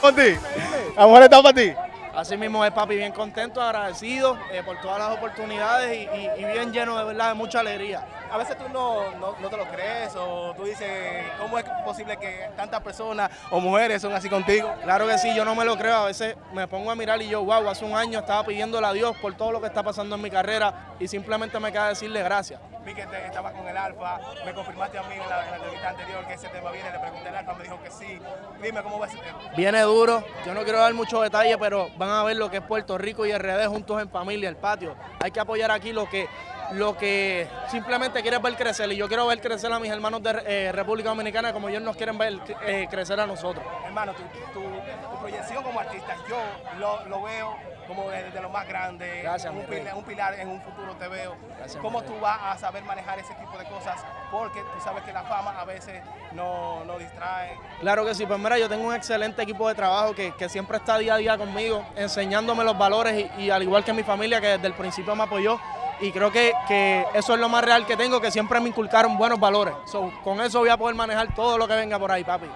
para ti. La mujer está para ti. Así mismo es, papi, bien contento, agradecido eh, por todas las oportunidades y, y- y bien lleno de verdad de mucha alegría. A veces tú no, no, no te lo crees o tú dices, ¿cómo es posible que tantas personas o mujeres son así contigo? Claro que sí, yo no me lo creo, a veces me pongo a mirar y yo, wow, hace un año estaba pidiéndole a Dios por todo lo que está pasando en mi carrera y simplemente me queda decirle gracias. Vi que te- estabas con el Alfa, me confirmaste a mí en la, en la entrevista anterior que ese tema viene, le pregunté al Alfa, me dijo que sí. Dime cómo va ese tema. Viene duro, yo no quiero dar muchos detalles, pero van a ver lo que es Puerto Rico y RD juntos en familia, el patio. Hay que apoyar aquí lo que, lo que simplemente quieres ver crecer y yo quiero ver crecer a mis hermanos de eh, República Dominicana como ellos nos quieren ver eh, crecer a nosotros. Hermano, tu, tu- tu proyección como artista, yo lo, lo veo como de, de lo más grande, Gracias, un, pilar, un pilar en un futuro te veo. Gracias, ¿Cómo tú vas a saber manejar ese tipo de cosas? Porque tú sabes que la fama a veces no, no distrae. Claro que sí, pues mira, yo tengo un excelente equipo de trabajo que, que siempre está día a día conmigo, enseñándome los valores y, y al igual que mi familia que desde el principio me apoyó y creo que, que eso es lo más real que tengo, que siempre me inculcaron buenos valores. So, con eso voy a poder manejar todo lo que venga por ahí, papi.